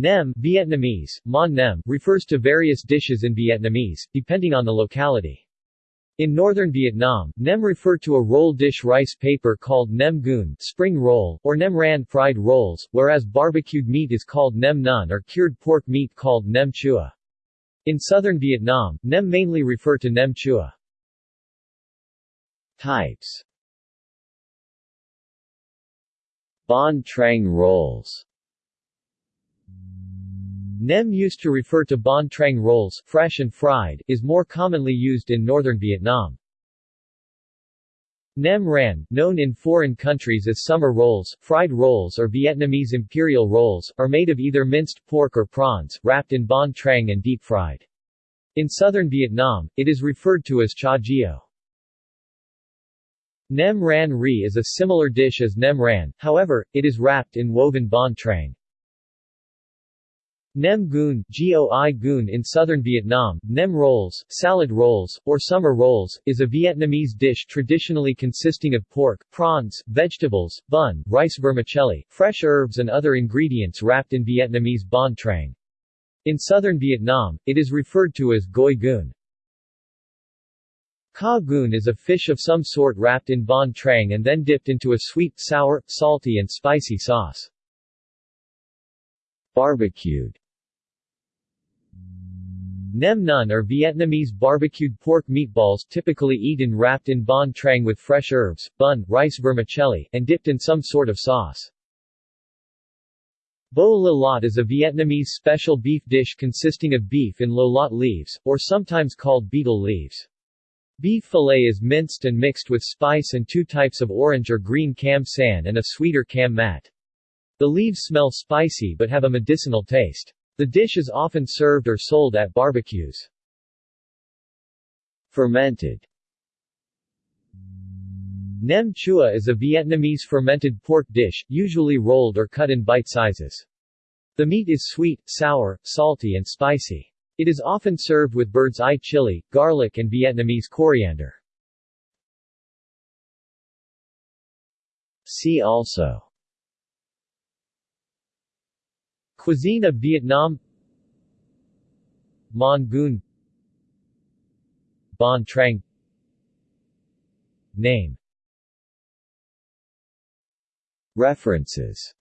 Nem Vietnamese, Mon Nem, refers to various dishes in Vietnamese, depending on the locality. In northern Vietnam, nem refer to a roll dish rice paper called nem cuon spring roll, or nem ran fried rolls, whereas barbecued meat is called nem nuong or cured pork meat called nem chua. In southern Vietnam, nem mainly refer to nem chua. Types Banh Trang rolls Nem used to refer to banh trang rolls, fresh and fried, is more commonly used in northern Vietnam. Nem ran, known in foreign countries as summer rolls, fried rolls or Vietnamese imperial rolls, are made of either minced pork or prawns, wrapped in banh trang and deep-fried. In southern Vietnam, it is referred to as cha gio. Nem ran ri is a similar dish as nem ran, however, it is wrapped in woven banh trang. Nem Cuon, Goi Cuon in southern Vietnam, Nem rolls, salad rolls, or summer rolls, is a Vietnamese dish traditionally consisting of pork, prawns, vegetables, bun, rice vermicelli, fresh herbs and other ingredients wrapped in Vietnamese banh trang. In southern Vietnam, it is referred to as Goi Cuon. Ca goon is a fish of some sort wrapped in banh trang and then dipped into a sweet, sour, salty and spicy sauce. Barbecued Nem nuong are Vietnamese barbecued pork meatballs typically eaten wrapped in banh trang with fresh herbs, bun, rice vermicelli, and dipped in some sort of sauce. Bo la lot is a Vietnamese special beef dish consisting of beef in lo lot leaves, or sometimes called betel leaves. Beef fillet is minced and mixed with spice and two types of orange or green cam sanh and a sweeter cam mat. The leaves smell spicy but have a medicinal taste. The dish is often served or sold at barbecues. Fermented Nem chua is a Vietnamese fermented pork dish, usually rolled or cut in bite sizes. The meat is sweet, sour, salty and spicy. It is often served with bird's eye chili, garlic and Vietnamese coriander. See also Cuisine of Vietnam. Mon Goon Banh Trang. Name. References